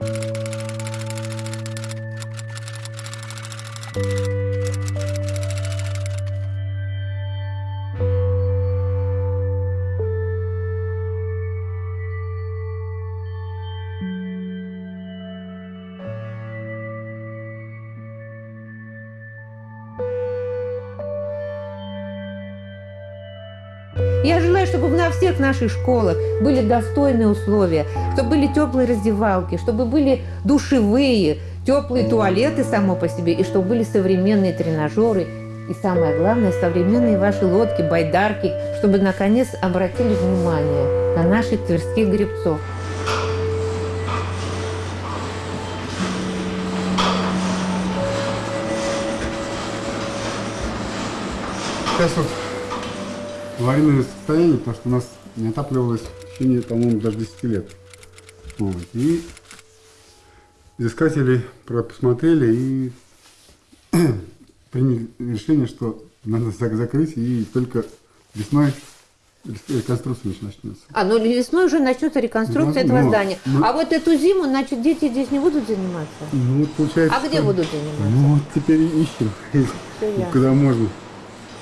Thank you. На всех наших школах были достойные условия, чтобы были теплые раздевалки, чтобы были душевые, теплые туалеты само по себе, и чтобы были современные тренажеры, и самое главное, современные ваши лодки, байдарки, чтобы наконец обратили внимание на наших тверских гребцов. Сейчас вот аварийное состояние, потому что у нас не отапливалось в течение, по-моему, даже 10 лет. Вот. И изыскатели посмотрели и приняли решение, что надо закрыть и только весной реконструкция начнется. А, ну весной уже начнется реконструкция Ну, этого ну, здания. ну. А вот эту зиму, значит, дети здесь не будут заниматься? Ну, вот получается... А где будут заниматься? Ну, вот теперь ищем, ясно. куда можно.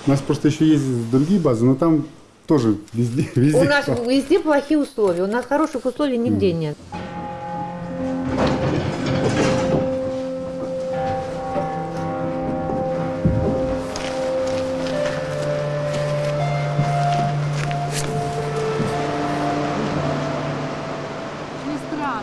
У нас просто еще есть другие базы, но там тоже везде, везде. У нас везде плохие условия, у нас хороших условий нигде нет. Не страшно.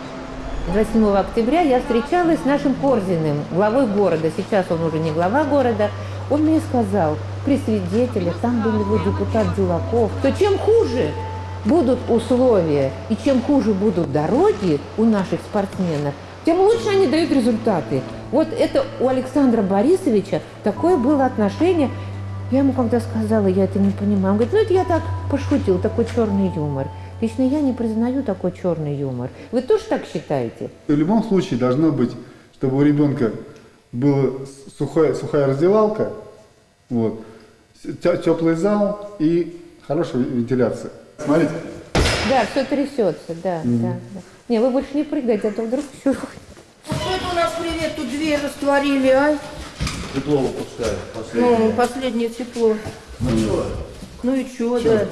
27 октября я встречалась с нашим Корзиным, главой города. Сейчас он уже не глава города. Он мне сказал, при свидетелях, там был его депутат Дюлаков, что чем хуже будут условия и чем хуже будут дороги у наших спортсменов, тем лучше они дают результаты. Вот это у Александра Борисовича такое было отношение. Я ему когда сказала, я это не понимаю, он говорит, ну это я так пошутил, такой черный юмор. Лично я не признаю такой черный юмор. Вы тоже так считаете? В любом случае должно быть, чтобы у ребенка была сухая, сухая раздевалка, вот, теплый зал и хорошая вентиляция. Смотрите, Да, все трясется, да, да, да. Не, вы больше не прыгайте, а то вдруг. Ну, Что это у нас привет, тут дверь растворили, а? Тепло выпускает последнее. Ну, последнее тепло. Ну и что, да?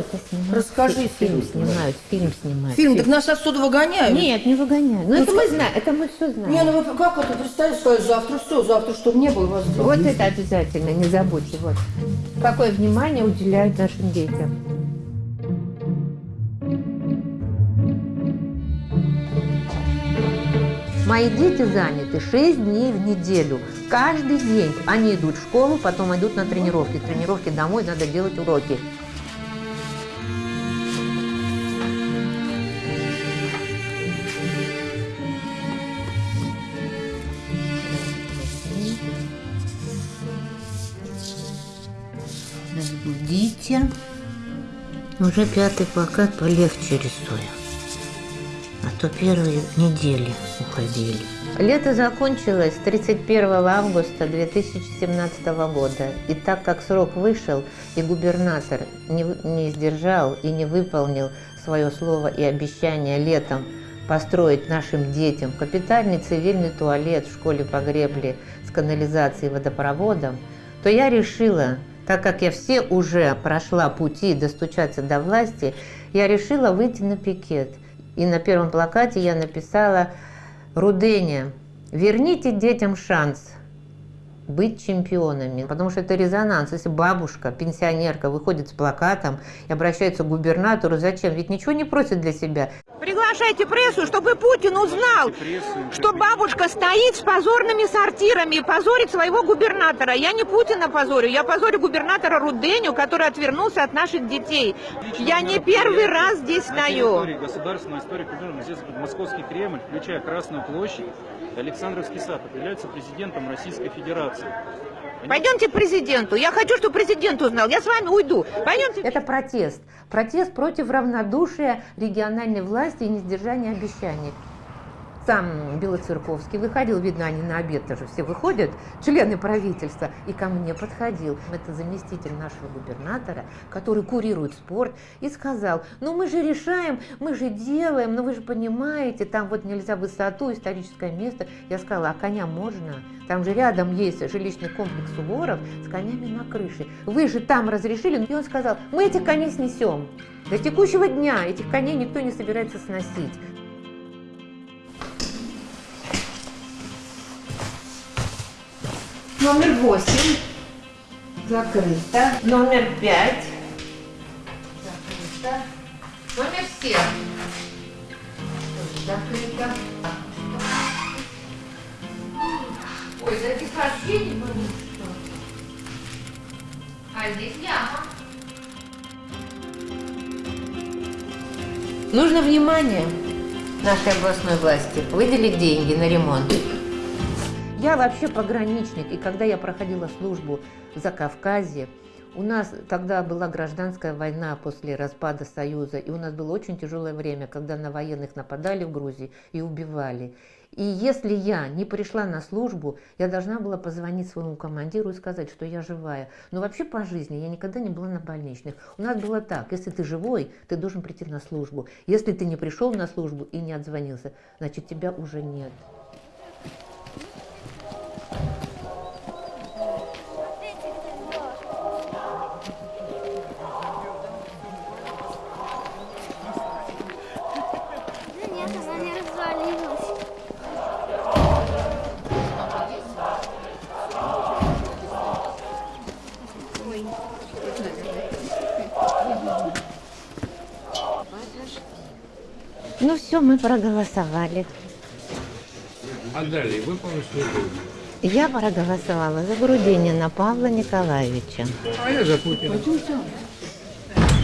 Расскажи фильм фильм. снимают, фильм снимают. Фильм, так нас отсюда выгоняют? Нет, не выгоняют. Ну, это мы знаем, это мы все знаем. Не, ну вы как это, представьте, сказать, завтра все, завтра, чтобы не было вас дома. Вот это обязательно, не забудьте. Вот. Какое внимание уделяют нашим детям. Мои дети заняты 6 дней в неделю. Каждый день они идут в школу, потом идут на тренировки. С Тренировки домой, надо делать уроки. Разбудите. Уже пятый плакат полегче рисую. А то первые недели уходили. Лето закончилось 31 августа 2017 года. И так как срок вышел, и губернатор не, не сдержал и не выполнил свое слово и обещание летом построить нашим детям капитальный цивильный туалет в школе по гребле с канализацией и водопроводом, то я решила, так как я все уже прошла пути достучаться до власти, я решила выйти на пикет. И на первом плакате я написала «Руденя, верните детям шанс быть чемпионами». Потому что это резонанс. Если бабушка, пенсионерка выходит с плакатом и обращается к губернатору, зачем? Ведь ничего не просит для себя. Приглашайте прессу, чтобы Путин узнал, что бабушка стоит с позорными сортирами и позорит своего губернатора. Я не Путина позорю, я позорю губернатора Руденю, который отвернулся от наших детей. Я не первый раз здесь стою. Истории, государственной истории культуры, здесь Московский Кремль, включая Красную площадь, Александровский сад, определяются президентом Российской Федерации. Пойдемте к президенту. Я хочу, чтобы президент узнал. Я с вами уйду. Пойдемте. Это протест. Протест против равнодушия региональной власти и несдержания обещаний. Сам Белоцерковский выходил, видно, они на обед тоже все выходят, члены правительства, и ко мне подходил. Это заместитель нашего губернатора, который курирует спорт, и сказал, ну мы же решаем, мы же делаем, но вы же понимаете, там вот нельзя высоту, историческое место. Я сказала, а коня можно? Там же рядом есть жилищный комплекс Суворов с конями на крыше. Вы же там разрешили? И он сказал, мы этих коней снесем. До текущего дня этих коней никто не собирается сносить. Номер восемь закрыто. Номер пять Все. Закрыто. Ой, да здесь вообще не было. А здесь яма. Нужно внимание нашей областной власти выделить деньги на ремонт. Я вообще пограничник, и когда я проходила службу в Закавказье, у нас тогда была гражданская война после распада Союза, и у нас было очень тяжелое время, когда на военных нападали в Грузии и убивали. И если я не пришла на службу, я должна была позвонить своему командиру и сказать, что я живая. Но вообще по жизни я никогда не была на больничных. У нас было так, если ты живой, ты должен прийти на службу. Если ты не пришел на службу и не отзвонился, значит тебя уже нет. Все, мы проголосовали. А далее выполнить свой долг. Я проголосовала за Грудинина Павла Николаевича. А я за Путина.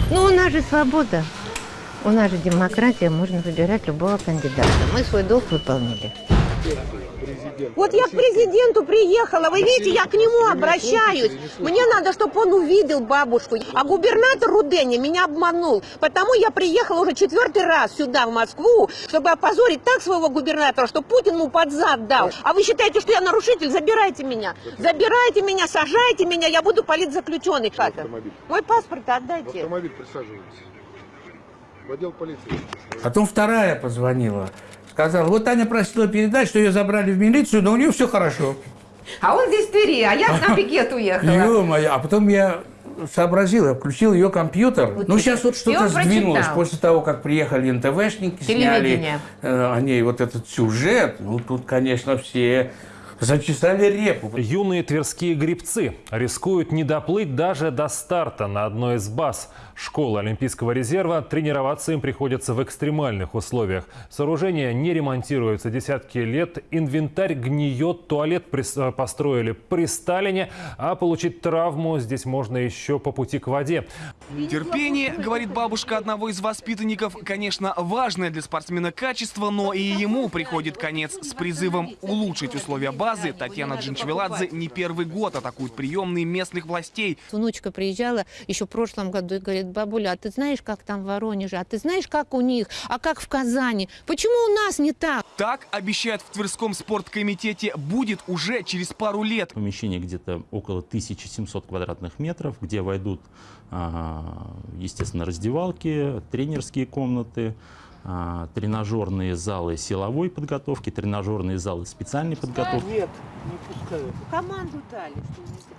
Ну, у нас же свобода. У нас же демократия, можно выбирать любого кандидата. Мы свой долг выполнили. Вот я к президенту приехала, вы видите, я к нему обращаюсь. Мне надо, чтобы он увидел бабушку. А губернатор Руденя меня обманул. Потому я приехала уже четвертый раз сюда, в Москву, чтобы опозорить так своего губернатора, что Путин ему под зад дал. А вы считаете, что я нарушитель? Забирайте меня. Забирайте меня, сажайте меня, я буду политзаключенный. Мой паспорт отдайте. Автомобиль присаживайтесь. В отдел полиции. Потом вторая позвонила. Сказала, вот Таня просила передать, что ее забрали в милицию, но у нее все хорошо. А он здесь в Твери, а я на пикет уехала. Ё-моё, а потом я сообразил, я включил ее компьютер. ну, сейчас вот что-то сдвинулось. прочитал. После того, как приехали НТВшники, сняли Телевидение. э, о ней вот этот сюжет, ну, тут, конечно, все зачесали репу. Юные тверские грибцы рискуют не доплыть даже до старта на одной из баз школы Олимпийского резерва. Тренироваться им приходится в экстремальных условиях. Сооружения не ремонтируются десятки лет, инвентарь гниет, туалет прис- построили при Сталине, а получить травму здесь можно еще по пути к воде. Терпение, говорит бабушка одного из воспитанников, конечно, важное для спортсмена качество, но и ему приходит конец. С призывом улучшить условия базы Татьяна Джинчвеладзе не первый год атакует приемные местных властей. Внучка приезжала еще в прошлом году и говорит, бабуля, а ты знаешь, как там в Воронеже? А ты знаешь, как у них? А как в Казани? Почему у нас не так? Так, обещают в Тверском спорткомитете, будет уже через пару лет. Помещение где-то около 1700 квадратных метров, где войдут, а, естественно, раздевалки, тренерские комнаты, а, тренажерные залы силовой подготовки, тренажерные залы специальной подготовки. Нет, не пускают. Команду дали.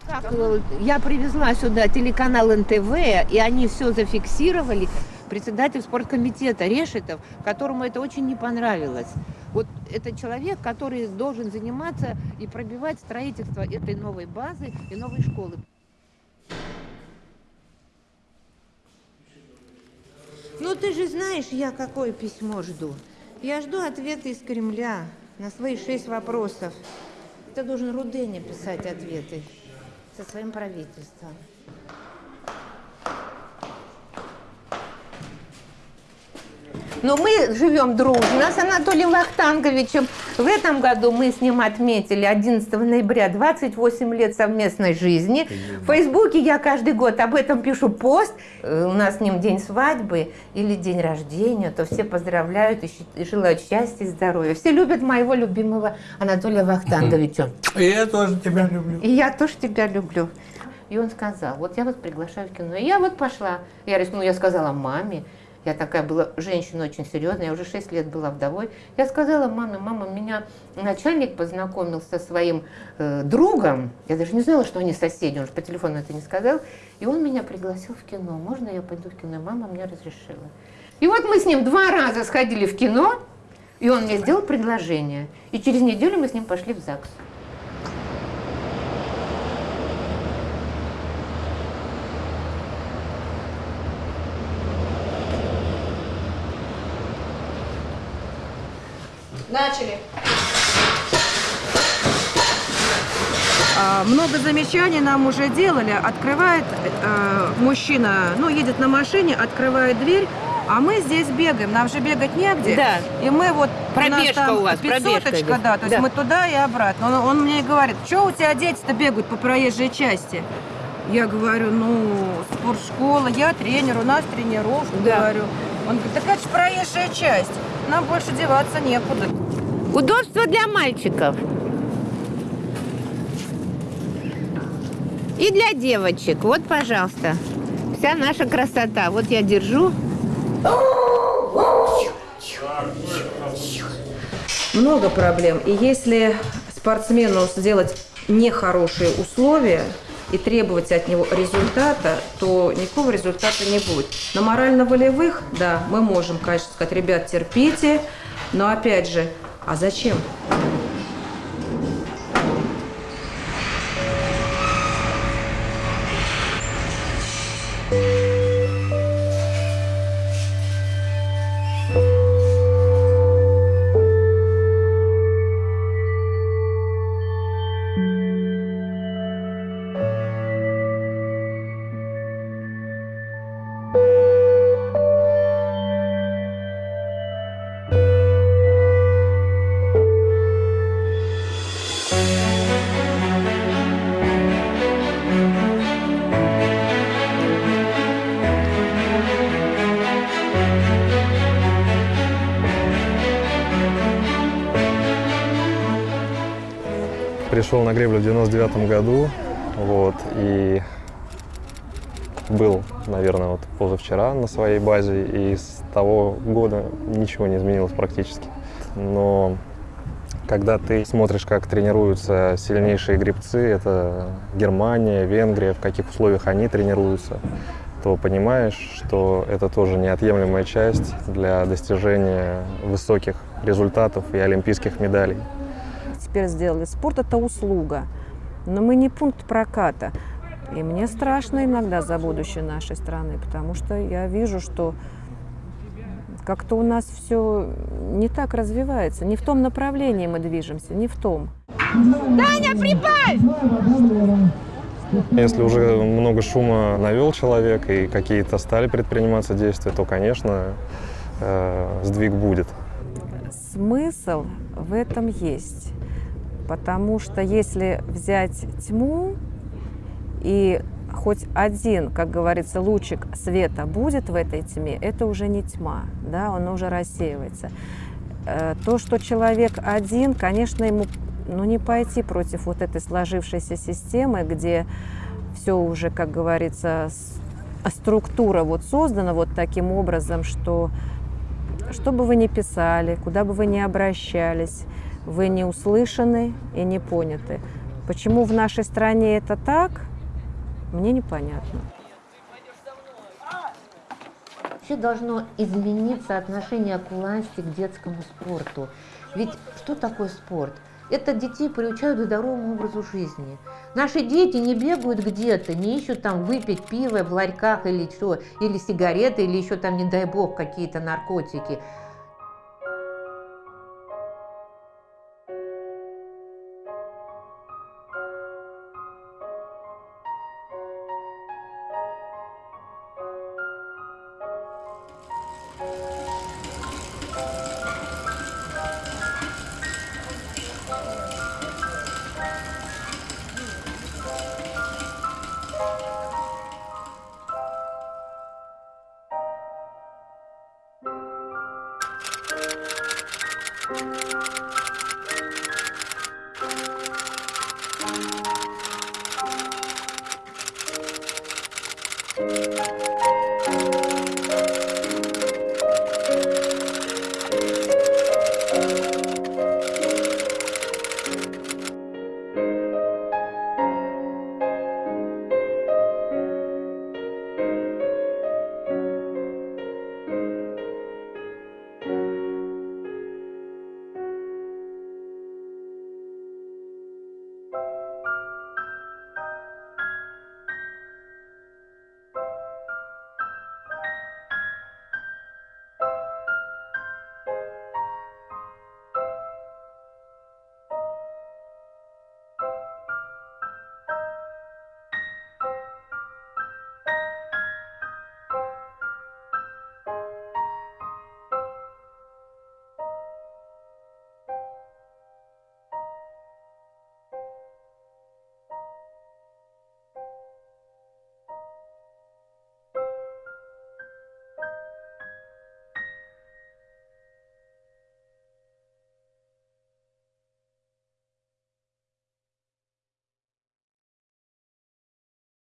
Как, э, Я привезла сюда телеканал НТВ, и они все зафиксировали. Председатель спорткомитета Решетов, которому это очень не понравилось. Вот это человек, который должен заниматься и пробивать строительство этой новой базы и новой школы. Ты же знаешь, я какое письмо жду. Я жду ответа из Кремля на свои шесть вопросов. Это должен Руденя писать ответы со своим правительством. Но мы живем дружно с Анатолием Вахтанговичем. В этом году мы с ним отметили 11 ноября 28 лет совместной жизни. В Фейсбуке я каждый год об этом пишу пост. Э, У нас с ним день свадьбы или день рождения, то все поздравляют и желают счастья и здоровья. Все любят моего любимого Анатолия Вахтанговича. И я тоже тебя люблю. И я тоже тебя люблю. И он сказал, вот я вас приглашаю в кино. И я вот пошла. Я рискнула, я сказала маме. Я такая была женщина очень серьезная, я уже 6 лет была вдовой. Я сказала маме, мама, меня начальник познакомил со своим э, другом. Я даже не знала, что они соседи, он же по телефону это не сказал. И он меня пригласил в кино. Можно я пойду в кино? Мама мне разрешила. И вот мы с ним два раза сходили в кино, и он мне сделал предложение. И через неделю мы с ним пошли в ЗАГС. Начали. А, Много замечаний нам уже делали. Открывает э, мужчина, ну, едет на машине, открывает дверь, а мы здесь бегаем. Нам же бегать негде. Да. И мы вот... Пробежка там у вас, пробежка да. То есть Да. мы туда и обратно. Он, он мне говорит, что у тебя дети-то бегают по проезжей части? Я говорю, ну, спортшкола, я тренер, у нас тренировка, Да. говорю. Он говорит, так это же проезжая часть, нам больше деваться некуда. Удобство для мальчиков. И для девочек. Вот, пожалуйста. Вся наша красота. Вот я держу. Много проблем. И если спортсмену сделать нехорошие условия и требовать от него результата, то никакого результата не будет. На морально-волевых, да, мы можем, конечно, сказать, ребят, терпите, но опять же, а зачем? Пришел на греблю в 99 году, вот, и был, наверное, вот позавчера на своей базе, и с того года ничего не изменилось практически. Но когда ты смотришь, как тренируются сильнейшие гребцы, это Германия, Венгрия, в каких условиях они тренируются, то понимаешь, что это тоже неотъемлемая часть для достижения высоких результатов и олимпийских медалей. Теперь сделали. Спорт – это услуга, но мы не пункт проката. И мне страшно иногда за будущее нашей страны, потому что я вижу, что как-то у нас все не так развивается, не в том направлении мы движемся, не в том. Таня, прибавь! Если уже много шума навел человек и какие-то стали предприниматься действия, то, конечно, э, сдвиг будет. Смысл в этом есть, потому что если взять тьму и хоть один, как говорится, лучик света будет в этой тьме, это уже не тьма, да, он уже рассеивается. Э, То, что человек один, конечно, ему ну, не пойти против вот этой сложившейся системы, где все уже, как говорится, с- структура вот создана вот таким образом, что что бы вы ни писали, куда бы вы ни обращались, вы не услышаны и не поняты. Почему в нашей стране это так, мне непонятно. Вообще должно измениться отношение к власти, к детскому спорту. Ведь что такое спорт? Это детей приучают к здоровому образу жизни. Наши дети не бегают где-то, не ищут там выпить пиво в ларьках или что, или сигареты, или еще там, не дай бог, какие-то наркотики.